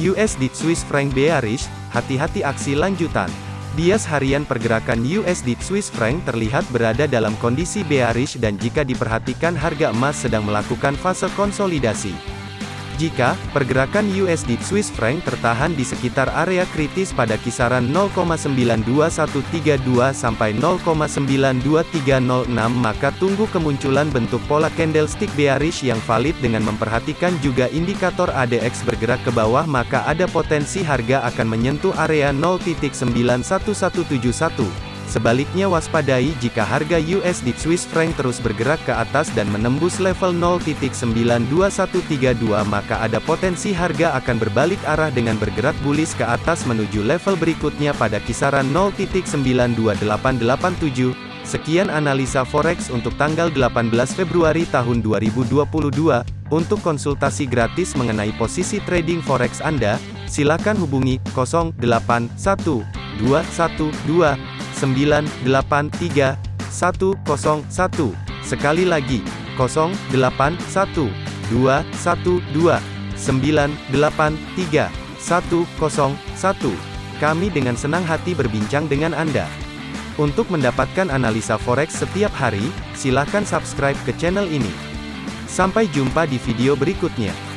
USD Swiss franc bearish, hati-hati aksi lanjutan. Bias harian pergerakan USD Swiss franc terlihat berada dalam kondisi bearish dan jika diperhatikan harga emas sedang melakukan fase konsolidasi. Jika pergerakan USD Swiss franc tertahan di sekitar area kritis pada kisaran 0,92132 sampai 0,92306 maka tunggu kemunculan bentuk pola candlestick bearish yang valid dengan memperhatikan juga indikator ADX bergerak ke bawah maka ada potensi harga akan menyentuh area 0.91171. Sebaliknya waspadai jika harga USD Swiss franc terus bergerak ke atas dan menembus level 0.92132 maka ada potensi harga akan berbalik arah dengan bergerak bullish ke atas menuju level berikutnya pada kisaran 0.92887. Sekian analisa forex untuk tanggal 18 Februari tahun 2022. Untuk konsultasi gratis mengenai posisi trading forex Anda, silakan hubungi 081212 983 101. Sekali lagi, 081 212 983 101. Kami dengan senang hati berbincang dengan Anda. Untuk mendapatkan analisa forex setiap hari, silakan subscribe ke channel ini. Sampai jumpa di video berikutnya.